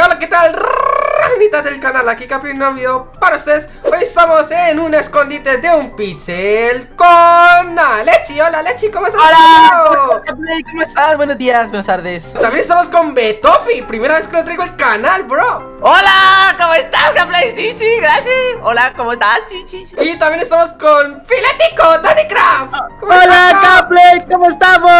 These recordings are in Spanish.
hola, ¿qué tal? Mitad del canal, aquí Capri un video para ustedes Hoy estamos en un escondite de un pixel con Alexi Hola Alexi, ¿cómo estás? Hola, ¿cómo estás, ¿Cómo estás? Buenos días, buenas tardes También estamos con Betofi, primera vez que lo traigo al canal, bro Hola, ¿cómo estás, Gameplay? Sí, sí, gracias Hola, ¿cómo estás? Sí, sí, sí. Y también estamos con Filetico, Danny Craft Hola, Gameplay, ¿cómo estamos?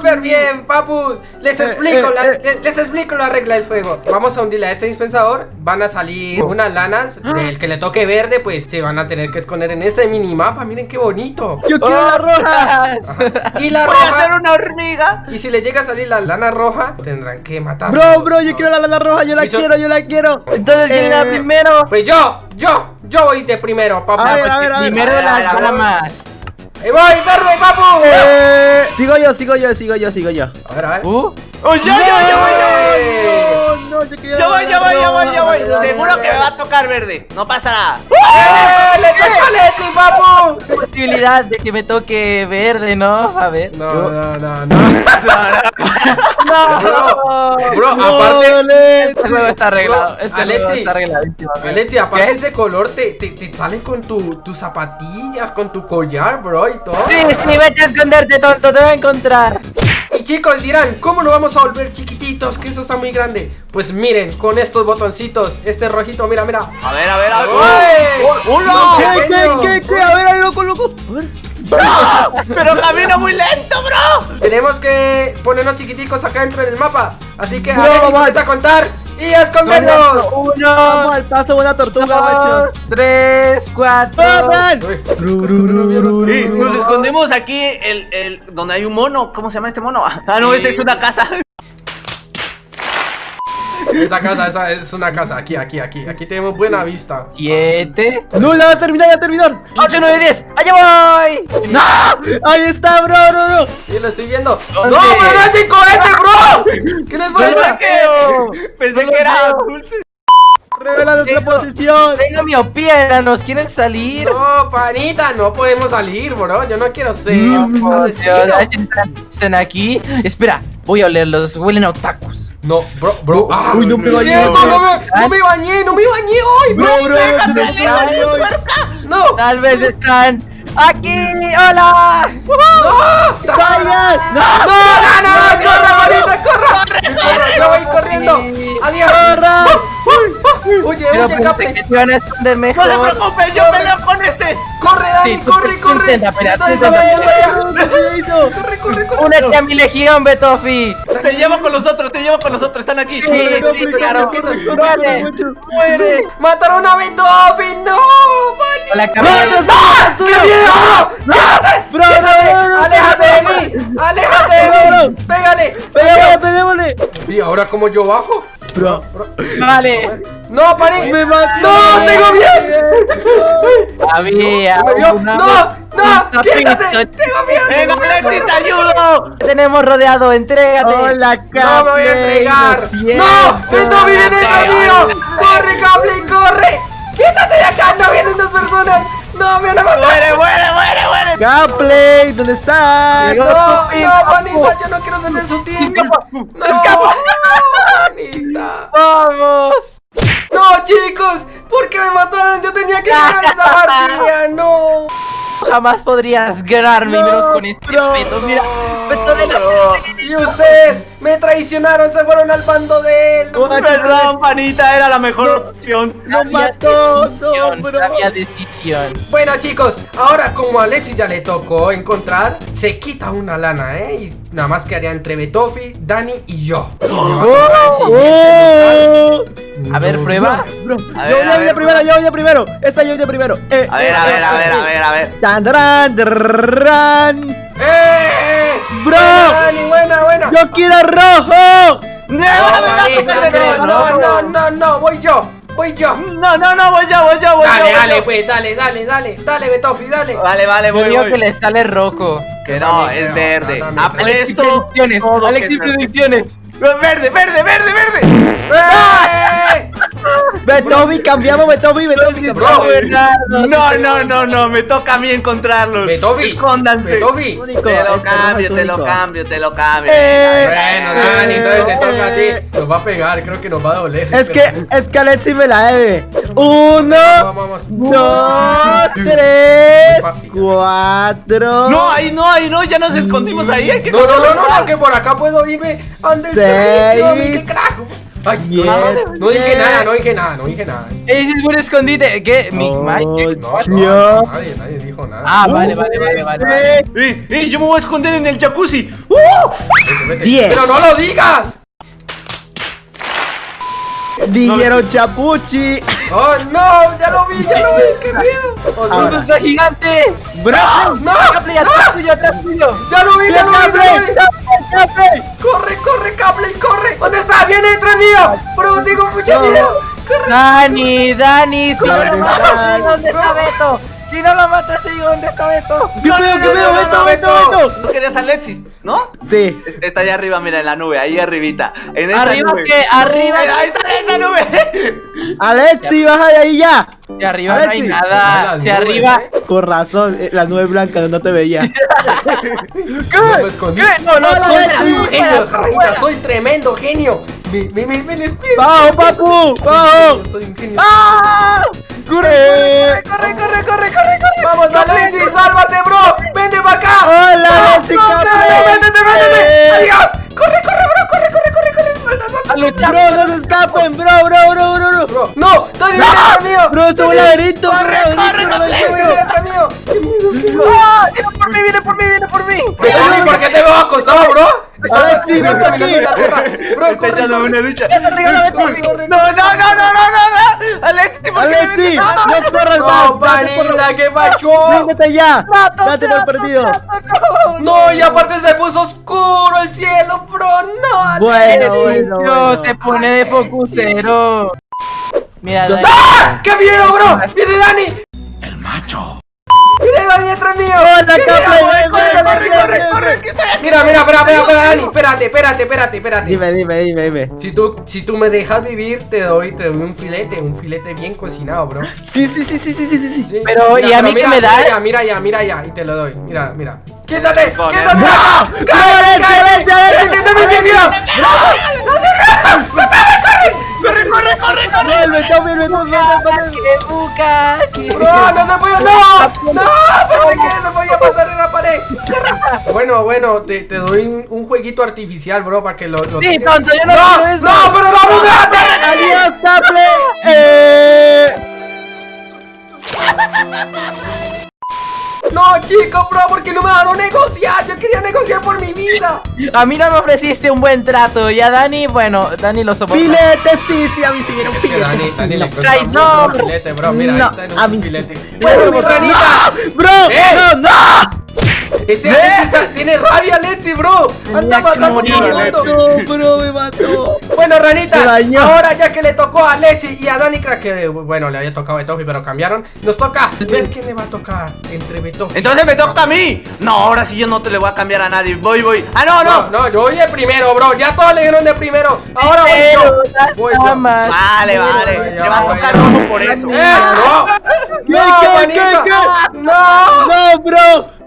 Súper bien, súper bien, papu. Les Eh, explico, eh, la, eh. les, les explico la regla del juego. Vamos a hundirle a este dispensador. Van a salir unas lanas El que le toque verde, pues se van a tener que esconder en este minimapa. Miren qué bonito. Yo quiero la roja. Y la Voy a hacer una hormiga. Y si le llega a salir la lana roja Tendrán que matar Bro, bro, yo quiero la lana roja, yo la yo- quiero, yo la quiero. Entonces, ¿quién era Eh, primero? Pues yo, yo, yo voy de primero, papu A ver, a ver, a ver. Primero a ver, a las ver. damas Ahí voy, verde, papu Eh, sigo yo, sigo yo, sigo yo, sigo yo. A ver, a ver ¿Uh? ¡Oh, yo, yo, yo voy, yo voy! No, no, yo quiero Yo la voy, yo voy, yo voy, yo voy. Seguro que me va a tocar verde. No pasa nada. ¡Eh! ¡Le toca a Lexi, papu! Posibilidad de que me toque verde, ¿no? A ver No, no, no, no No Bro, No, aparte Lexi. Este juego está arreglado Bro, Este juego está arregladísimo amigo. Alexi, aparte ¿Qué? ese color te, te, te sale con tu, tus zapatillas, con tu collar, bro, y todo. Sí, sí, vete a esconderte, tonto, te voy a encontrar Y chicos dirán, ¿cómo lo vamos a volver chiquititos? Que eso está muy grande. Pues miren, con estos botoncitos, este rojito, mira, mira. A ver, a ver, a ver. ¡Uy! ¡Oh, ¡Uno! ¿Qué, qué, qué, qué? A ver, a ver, loco, loco. A ver. Pero camina muy lento, bro. Tenemos que ponernos chiquiticos acá dentro en el mapa. Así que Bro, Alexi vamos. a contar y a escondernos. Vamos Uno, al paso, una tortuga, macho. tres, cuatro nos escondemos aquí el, el, donde hay un mono. ¿Cómo se llama este mono? Ah, no, esa es una casa. Esa casa, esa es una casa. Aquí, aquí, aquí. Aquí tenemos buena vista. Siete No, ya va a terminar, ya va a terminar. Ocho, nueve, diez ¡Allá voy! ¡No! Ahí está, bro, no, no. Sí, lo estoy viendo. ¿Dónde? ¡No, pero no es de cohete, bro! ¿Qué les pasa? Pensé que era dulce. Revela nuestra Tengo- posición. Venga, miopía, ¿nos quieren salir? No, panita, no podemos salir, bro. Yo no quiero ser. Dios, ay, están, están aquí. Espera, voy a olerlos. Huelen a otakus. No, bro, bro. Ah, Uy, no me bañé. no, me, no me bañé, no me bañé hoy, bro. Bro, no, no, no. No, Tal vez están aquí. ¡Hola! no. No, no, no. Corra, Yo voy corriendo. Sí. Adiós. ¡Corra! Huye, Pero Cape. que se iban a esconder No se mejor. preocupe, yo peleo con este. Corre, Dani, Sí, tú corre, corre. Corre, corre, corre. Únete a mi legión, Betofi. Te llevo con los otros, te llevo con los otros. Están aquí. Sí, sí, claro. Muere. Mataron a Beethoven, no. Hola, ¡No, caballero. no, no! ¡Qué miedo! ¡Quédate! Bro, no, no, no, ¡Aléjate de mí! ¡Aléjate de No, mí! ¡Pégale! ¿Y ahora cómo yo bajo? Bro, Vale. ¡No, parí! me mató. ¡No, tengo bien! Había ¡No! ¡No! un ¡Quítate! ¡Tengo miedo! ¡Venga, Alexis, te ayudo! Tenemos rodeado, entrégate. ¡Hola, ¡No me voy a entregar! ¡No! ¡Beethoven viene detrás mío! ¡Corre, Cable, corre! ¡Quítate de acá! ¡No vienen dos personas! ¡No, me van a matar! ¡Muere, muere, muere, muere! Gameplay, ¿dónde estás? Llegó. ¡No, no, panita! ¡Yo no quiero ser de su team! Escapa. ¡No, Escapa. panita! Vamos. ¡No, chicos! ¿Por qué me mataron? Yo tenía que ganar esa partida, ¡no! Jamás podrías ganarme y menos con este peto. Mira, peto de la. Y ustedes me traicionaron, se fueron al bando de él. Perdón, panita, era la mejor opción. ¡Nos Había mató! decisión, ¡No, bro! Había decisión. Bueno, chicos, ahora como a Alexis ya le tocó encontrar, se quita una lana, ¿eh? Y nada más quedaría entre Betofi, Dani y yo. A siguiente ¡Oh! A ver, No, prueba. Bro, A yo ver, voy a de ver, primero, yo voy de primero. Esta yo voy de primero. Eh, A ver, eh, a ver, eh, a ver, eh, a ver, a ver. Tan, darán, darán. ¡Eh! Bro. Dani, buena, buena. ¡Yo quiero rojo! No, no, no, no, no, no, voy yo, voy yo. No, no, no, voy yo, voy yo, voy yo. Dale, voy dale, yo. pues, dale, dale, dale, dale, Betofi, dale. Vale, vale, Yo voy, digo voy. que le sale rojo. Que no, También es creo, verde. yo creo. Alexis Apuesto. predicciones. todo que Alexis es verde. predicciones. Verde, verde, verde, verde. ¡Eh! Betobi, cambiamos, Betobi, Betobi. No, no, no, no, me toca a mí encontrarlos. Betobi, Escóndanse. Betobi. Te lo cambio, te lo cambio, te lo cambio. Eh, Bueno, Dani, entonces te toca a ti. Nos va a pegar, creo que nos va a doler. Es que, es que Alexi me la debe. Uno, dos, tres, cuatro. No, ahí no, ahí no, ya nos escondimos ahí. No, no, no, no, que por acá puedo irme Seis. servicio, qué crack. Ay, no, no dije nada, no dije nada, no dije nada. Ese es un escondite. ¿Qué? Mi Oh, Mike. No, nadie, nadie dijo nada. Ah, vale, vale, vale, vale. vale. ¡Eh, eh! Yo me voy a esconder en el jacuzzi. ¡Uh! Vete, vete. diez. Pero no lo digas. Dijeron chapuchi. Oh, no, ya lo vi, ya lo vi, qué miedo. Oh. ¡Está gigante! Bro, no, atrás tuyo, atrás tuyo. ya lo vi, ya lo vi, Capley. Corre, corre, cable, corre. Viene detrás mío. Bro, tengo mucho miedo. Corre. Dani, Dani, si no lo matas, dónde está Beto. Si no lo matas, te digo dónde está Beto. ¿Qué pedo, qué pedo? Beto, Beto, Beto. ¿No querías a Alexis? ¿No? Sí. Está allá arriba, mira, en la nube, ahí arribita. En esa ¿Arriba nube. qué? ¿Arriba? Ahí ahí está en la nube. Alexi, baja de ahí ya. Si arriba no hay nada. Las Si nubes, arriba. ¿eh? Con razón, eh, la nube blanca no te veía. No. ¿Qué? No, no, soy, no, soy no, un genio, soy tremendo genio. Me, me, me, me les. ¡Bajo, papu! ¡Bajo! Soy un genio. ¡Ah! ¡Corre! ¡Corre, corre, corre, corre, corre! Vamos, Alexis, sálvate, bro. Vente para acá. ¡Hola, laberinto. detrás mío. Qué miedo, qué miedo. ¡Ah! ¡Viene por mí, viene por mí, viene por mí! ¿por qué te veo acostado, bro? Estás aquí. tierra. Bro, corre, corre. una ducha. Corre, corre, No, no, no, no, no, no, no. Alexis, ¿por qué ¡No corras No, más! ¡Date por panita, ¿qué? ¡Ríndete ya! ¡Trato, ¡Date por perdido! No, y aparte se puso oscuro el cielo, bro. No, Bueno, bueno. se pone de focusero. Mira, Dos- Dani. ¡Ah! ¡Qué miedo, bro! ¡Viene Dani! ¡El macho! ¡Viene Dani detrás mío! ¡Hola, ¡Corre! Mira, mira, espera, espera, espera, Dani. Espérate, espérate, espérate, espérate. Dime, dime, dime, dime. Si tú, si tú me dejas vivir, te doy, te doy un filete, un filete bien cocinado, bro. Sí, sí, sí, sí, sí, sí, sí. Sí. Pero, ¿y a mí qué me da? Mira ya, mira ya, mira ya, y te lo doy. Mira, mira. ¡Quítate! ¡Quítate! ¡Ah! ¡Cállate, cállate! Alexis, ¡Cállate, mi sitio! ¡Corre, corre, corre! Vuelve, tome, vuelve, tome, tome. ¡Qué buca! ¡Qué- ¡No, no se puede! ¡No! ¡No! ¿Por qué no podía pasar en la pared? Bueno, bueno, te, te doy un, un jueguito artificial, bro, para que lo... lo Sí, tonto, yo no ¡No! quiero eso. ¡No, pero no me mates! ¡Adiós, Capley! ¡Eh! No, chico, bro, porque no me dejaron negociar. Yo quería negociar por A mí no me ofreciste un buen trato. Y a Dani, bueno, Dani lo soporta. ¡Filete! Sí, sí, a mí sí quiero un filete. Dani, Dani le filete, bro. Mira, No, ahí está en a un mí filete. No, ¡Bueno, mi no, ranita! ¡Bro! ¡Eh! ¡No, no! Ese Alexi está, tiene rabia, Alexi, bro. Anda matando todo el mundo. ¡No, bro! ¡Me mató! Bueno, ranita, ahora ya que le tocó a Alexi y a Dani, creo que, bueno, le había tocado a Betofi, pero cambiaron. Nos toca ver quién le va a tocar entre Betofi. Entonces me toca a mí. No, ahora sí yo no te le voy a cambiar a nadie. Voy, voy. Ah, no, No, no. no, yo voy de primero, bro. Ya todos le dieron de primero. Ahora voy Pero yo. Voy yo. Vale, vale. Te va a tocar rojo por eso. ¡Eh, bro! ¿Qué, ¡No, qué, manita! qué, qué? ¡No! ¡No, bro!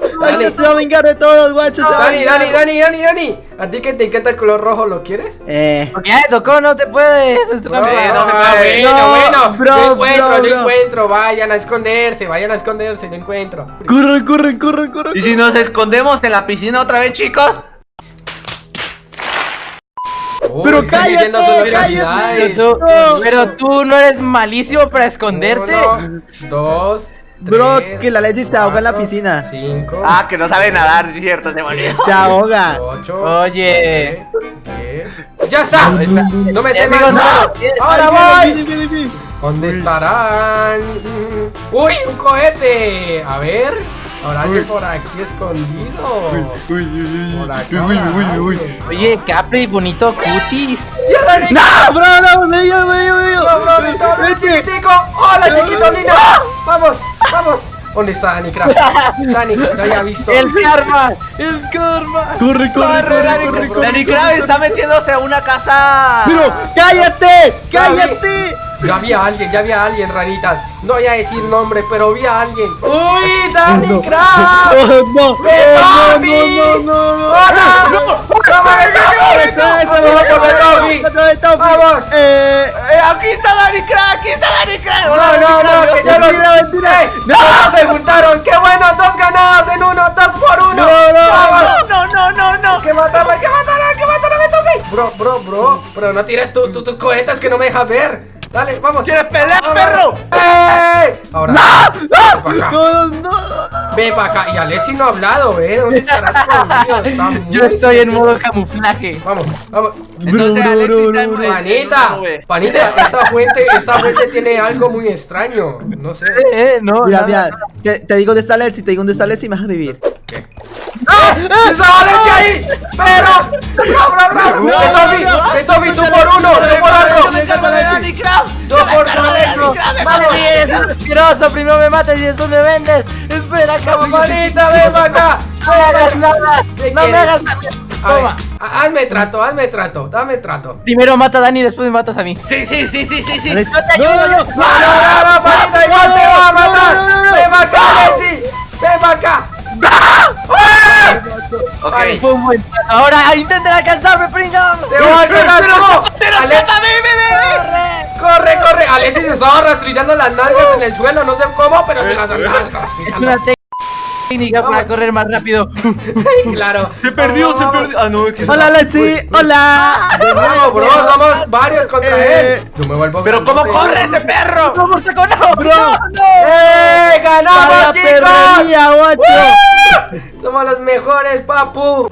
Dani. Dani se va a vengar de todos, guachos. se va a Dani. Dani, Dani, Dani, Dani. ¿A ti que te encanta el color rojo lo quieres? Eh. Porque ya tocó, no te puedes. Es No, trampa. no bueno, No, bueno. bro, yo encuentro, bro, yo bro. encuentro. Vayan a esconderse, vayan a esconderse, yo encuentro. Corre, corre, corre, corre. ¿Y si nos escondemos en la piscina otra vez, chicos? Pero cállate, cállate. Pero tú, No. pero tú no eres malísimo para esconderte. Uno, dos, Bro, tres, que la Leti se ahoga en la piscina. Cinco. Ah, que no sabe nadar, es cierto, se volvió. Se ahoga. Ocho. Oye. diez. ¡Ya está! No me sé más nada. ¡Ahora voy! viene, viene, viene. ¿Dónde estarán? ¡Uy! ¡Un cohete! A ver. Habrá alguien por aquí escondido. Por acá. habrá alguien. Oye, Capri, bonito cutis. ¡No, bro, no! ¡Me dio, me dio, me dio! ¡No, bro, Vete. chiquitico! ¡Hola, chiquito, niño! ¡Vamos, vamos! ¿Dónde está Dani Craft? Dani, lo había visto. El karma. El karma. Corre, corre, Corre, corre, Dani, corre, corre. Dani Krav está metiéndose a una casa. Pero, cállate, cállate. Ya había alguien, ya había alguien, ranitas. No voy a decir nombre, pero vi a alguien. ¡Uy, Danny no. Craft! ¡No! ¡No, no, no, no! ¡Hola! ¡No! ¡No, ¡Vamos! Eh, aquí está Danny Craft, aquí está Danny Craft. No, no, no, que ya los ¡No! Se juntaron, qué bueno, dos ganadas en uno, dos por uno. No, no, no, no, no, no. Que matarla, que matarla, que matarla, me tomé. Bro, bro, bro, pero no tires tus cohetes que no me dejas ver. Dale, vamos ¿Quieres pelear, Vamos, perro? ¡Ey! Ahora acá. No, no, no. Ven pa' acá Y Alechi no ha hablado, ¿eh? ¿Dónde estarás muy Yo estoy en modo camuflaje. Vamos, vamos Entonces, Bro, Alexis está en- Panita, panita, esa fuente, esa fuente tiene algo muy extraño No sé Eh, eh, no, Mira, nada. mira, te, te digo dónde está Let's, te digo dónde está Let's y me vas a vivir. ¡Ah! ¡Esa Alechi ahí! ¡Pero! ¡Bro, bro, bro! No, no, no. ¡Betofi, tú por uno! ¡Tú por por Crack. asqueroso, primero me matas y después me vendes. Espera, cabrón. ¡Manita, ven para acá! No me hagas nada. ¿Qué No me quieres? hagas nada. A ver, Toma. ha- hazme trato, hazme trato, dame trato Primero mata a Dani y después me matas a mí. Sí, sí, sí, sí, sí, sí. No, no, ¡No, no, no, no, no, no, no. ¡Ven para acá, Alechi! ¡Ven para acá! Ok. Vale. Fue un buen plan. Ahora intenten alcanzarme, pringamos. ¡Te voy a alcanzar! Pero Ale- ve. ¡Corre, corre! Alexis se estaba rastrillando las nalgas en el suelo, no sé cómo, pero se las andaba rastrillando. Técnica para correr más rápido. Claro. Se perdió, se vamos. perdió. Ah, no, es que Hola Let's, hola. No, bro, somos varios contra Eh. él. Yo me vuelvo Pero ¿cómo corre ese perro? ¡Vamos a no! Bro. ¡No, no! ¡Eh! ¡Ganamos, chicos! perrería, guacho. Somos los mejores, papu.